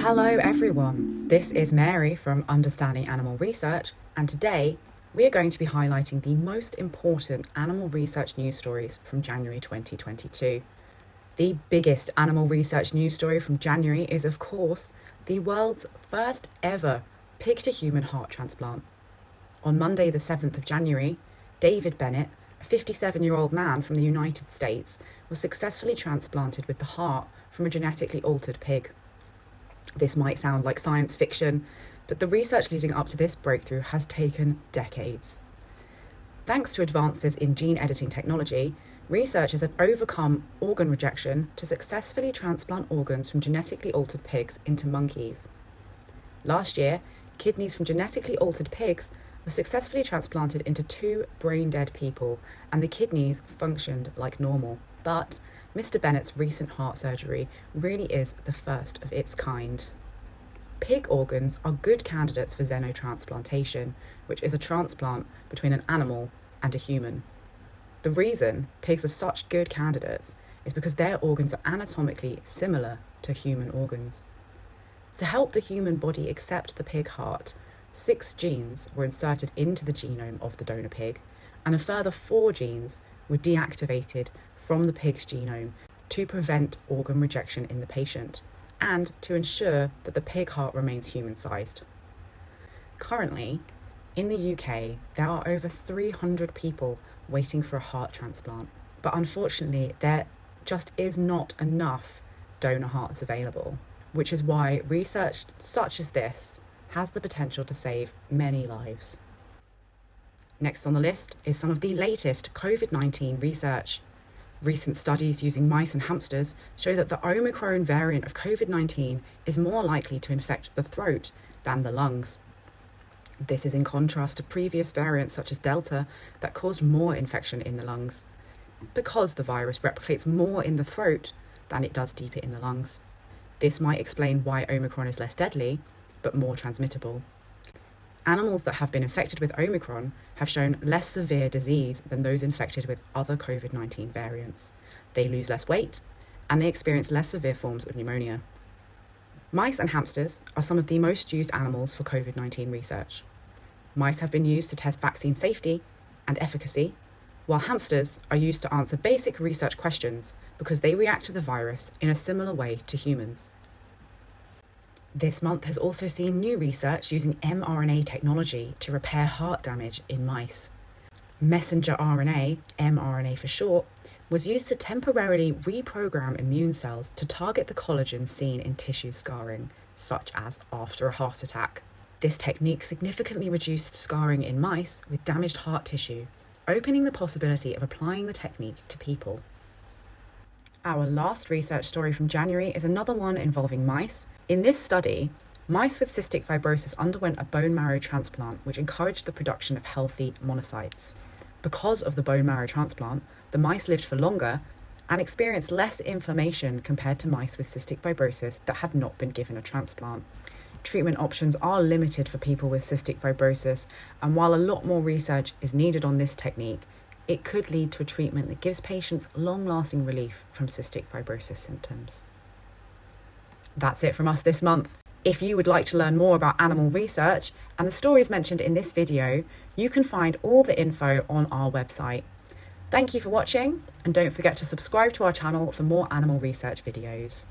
Hello, everyone. This is Mary from Understanding Animal Research, and today we are going to be highlighting the most important animal research news stories from January 2022. The biggest animal research news story from January is, of course, the world's first ever pig to human heart transplant. On Monday, the 7th of January, David Bennett, a 57 year old man from the United States, was successfully transplanted with the heart from a genetically altered pig. This might sound like science fiction, but the research leading up to this breakthrough has taken decades. Thanks to advances in gene editing technology, researchers have overcome organ rejection to successfully transplant organs from genetically altered pigs into monkeys. Last year, kidneys from genetically altered pigs were successfully transplanted into two brain dead people, and the kidneys functioned like normal. But Mr. Bennett's recent heart surgery really is the first of its kind. Pig organs are good candidates for xenotransplantation, which is a transplant between an animal and a human. The reason pigs are such good candidates is because their organs are anatomically similar to human organs. To help the human body accept the pig heart, six genes were inserted into the genome of the donor pig, and a further four genes were deactivated from the pig's genome to prevent organ rejection in the patient and to ensure that the pig heart remains human sized. Currently, in the UK, there are over 300 people waiting for a heart transplant, but unfortunately, there just is not enough donor hearts available, which is why research such as this has the potential to save many lives. Next on the list is some of the latest COVID 19 research. Recent studies using mice and hamsters show that the Omicron variant of COVID 19 is more likely to infect the throat than the lungs. This is in contrast to previous variants such as Delta that caused more infection in the lungs, because the virus replicates more in the throat than it does deeper in the lungs. This might explain why Omicron is less deadly, but more transmittable. Animals that have been infected with Omicron have shown less severe disease than those infected with other COVID 19 variants. They lose less weight and they experience less severe forms of pneumonia. Mice and hamsters are some of the most used animals for COVID 19 research. Mice have been used to test vaccine safety and efficacy, while hamsters are used to answer basic research questions because they react to the virus in a similar way to humans. This month has also seen new research using mRNA technology to repair heart damage in mice. Messenger RNA, mRNA for short, was used to temporarily reprogram immune cells to target the collagen seen in tissue scarring, such as after a heart attack. This technique significantly reduced scarring in mice with damaged heart tissue, opening the possibility of applying the technique to people. Our last research story from January is another one involving mice. In this study, mice with cystic fibrosis underwent a bone marrow transplant, which encouraged the production of healthy monocytes. Because of the bone marrow transplant, the mice lived for longer and experienced less inflammation compared to mice with cystic fibrosis that had not been given a transplant. Treatment options are limited for people with cystic fibrosis, and while a lot more research is needed on this technique, it could lead to a treatment that gives patients long lasting relief from cystic fibrosis symptoms. That's it from us this month. If you would like to learn more about animal research and the stories mentioned in this video, you can find all the info on our website. Thank you for watching and don't forget to subscribe to our channel for more animal research videos.